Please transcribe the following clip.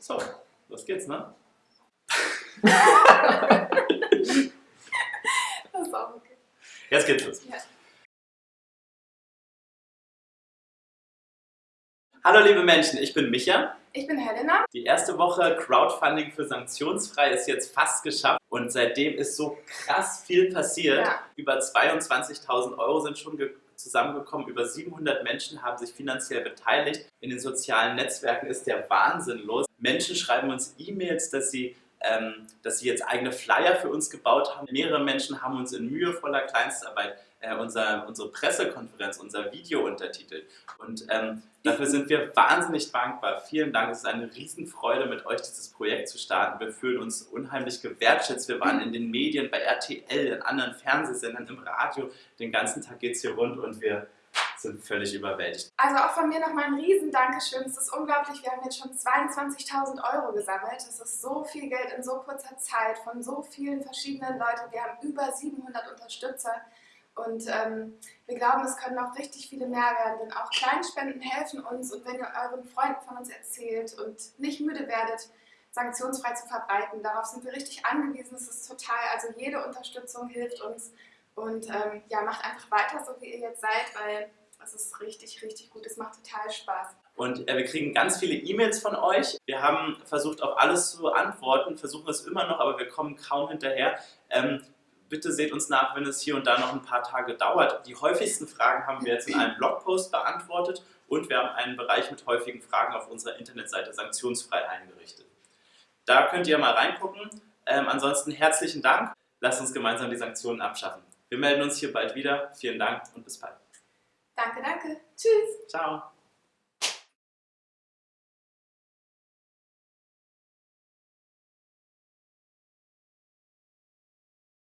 So, los geht's, ne? Das ist auch okay. Jetzt geht's los. Ja. Hallo liebe Menschen, ich bin Micha. Ich bin Helena. Die erste Woche Crowdfunding für Sanktionsfrei ist jetzt fast geschafft und seitdem ist so krass viel passiert. Ja. Über 22.000 Euro sind schon ge- zusammengekommen, über 700 Menschen haben sich finanziell beteiligt. In den sozialen Netzwerken ist der Wahnsinn los. Menschen schreiben uns E-Mails, dass sie, ähm, dass sie jetzt eigene Flyer für uns gebaut haben. Mehrere Menschen haben uns in mühevoller Kleinstarbeit äh, unser, unsere Pressekonferenz, unser Video untertitelt. Und ähm, dafür sind wir wahnsinnig dankbar. Vielen Dank, es ist eine Riesenfreude, mit euch dieses Projekt zu starten. Wir fühlen uns unheimlich gewertschätzt. Wir waren in den Medien, bei RTL, in anderen Fernsehsendern, im Radio. Den ganzen Tag geht es hier rund und wir sind völlig überwältigt. Also auch von mir nochmal ein riesen Dankeschön. Es ist unglaublich, wir haben jetzt schon 22.000 Euro gesammelt. Das ist so viel Geld in so kurzer Zeit von so vielen verschiedenen Leuten. Wir haben über 700 Unterstützer und ähm, wir glauben, es können noch richtig viele mehr werden, denn auch Kleinspenden helfen uns und wenn ihr euren Freunden von uns erzählt und nicht müde werdet, sanktionsfrei zu verbreiten, darauf sind wir richtig angewiesen. Es ist total, also jede Unterstützung hilft uns und ähm, ja, macht einfach weiter, so wie ihr jetzt seid, weil es ist richtig, richtig gut. Es macht total Spaß. Und äh, wir kriegen ganz viele E-Mails von euch. Wir haben versucht, auf alles zu antworten, versuchen es immer noch, aber wir kommen kaum hinterher. Ähm, bitte seht uns nach, wenn es hier und da noch ein paar Tage dauert. Die häufigsten Fragen haben wir jetzt in einem Blogpost beantwortet und wir haben einen Bereich mit häufigen Fragen auf unserer Internetseite sanktionsfrei eingerichtet. Da könnt ihr mal reingucken. Ähm, ansonsten herzlichen Dank. Lasst uns gemeinsam die Sanktionen abschaffen. Wir melden uns hier bald wieder. Vielen Dank und bis bald. Danke, danke. Tschüss. Ciao.